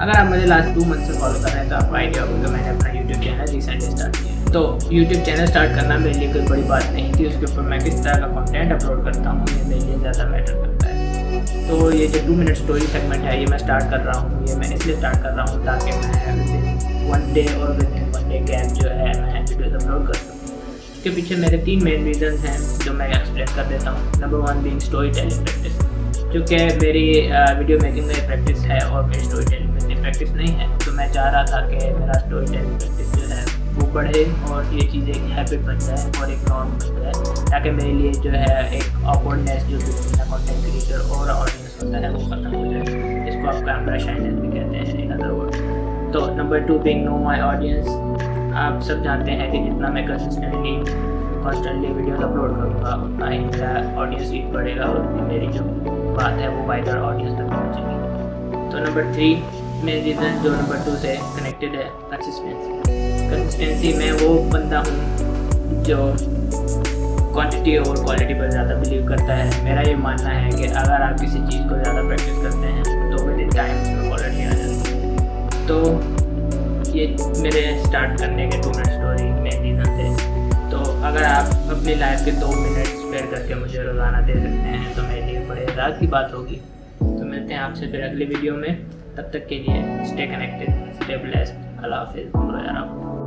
अगर आप मुझे लास्ट टू मंथ से फॉलो कर रहे हैं तो आपको आइडिया होगा कि मैंने अपना यूट्यूब चैनल रिसेंटली स्टार्ट किया है। तो यूट्यूब चैनल स्टार्ट करना मेरे लिए कोई बड़ी बात नहीं थी, उसके ऊपर मैं किस तरह का कॉन्टेंट अपलोड करता हूँ, ये मेरे लिए ज़्यादा मैटर करता है। तो ये जो टू मिनट स्टोरी सेगमेंट है, ये मैं स्टार्ट कर रहा हूँ, ये मैं इसलिए स्टार्ट कर रहा हूँ ताकि मैं वन डे और within one day gap जो है, मैं वीडियोज़ अपलोड कर सकूँ। इसके पीछे मेरे तीन मेन रीजन हैं जो मैं एक्सप्लेन कर देता हूँ। Number one being story telling practice जो कि मेरी वीडियो मेकिंग में प्रैक्टिस है और मेरी स्टोरी टेलिंग प्रैक्टिस नहीं है। तो मैं चाह रहा था कि मेरा स्टोरी टेलिंग प्रैक्टिस जो है, वो बढ़े और ये चीज़ एक हैबिट बन जाए और एक नॉर्म बन जाए, ताकि मेरे लिए जो है एक ऑकवर्डनेस जो मेरा कॉन्टेंट क्रिएटर और ऑडियंस होता है, वो ख़त्म हो जाए। इसको आप कैमरा शाइनेस भी कहते हैं इन अदर वर्ड तो number two being know my audience आप सब जानते हैं कि जितना मैं कंसिस्टेंटली कॉन्स्टेंटली वीडियोस अपलोड करूँगा, उतना ही मेरा ऑडियंस रीच बढ़ेगा और मेरी जो बात है, वो वाइडर ऑडियंस तक पहुँचेगी। तो नंबर थ्री मेन रीज़न जो नंबर टू से कनेक्टेड है कंसिस्टेंसी कंसिस्टेंसी में वो बंदा हूँ जो क्वांटिटी और क्वालिटी पर ज़्यादा बिलीव करता है। मेरा ये मानना है कि अगर आप किसी चीज़ को ज़्यादा प्रैक्टिस करते हैं तो इन टाइम उसमें क्वालिटी आ जाती है। तो ये मेरे स्टार्ट करने के two minute story main reason थे तो अगर आप अपनी लाइफ के दो मिनट स्पेयर करके मुझे रोज़ाना दे सकते हैं तो मेरे लिए बड़े राज की बात होगी। तो मिलते हैं आपसे फिर अगली वीडियो में। तब तक के लिए स्टे कनेक्टेड स्टे ब्लेस्ड अल्लाह हाफिज़।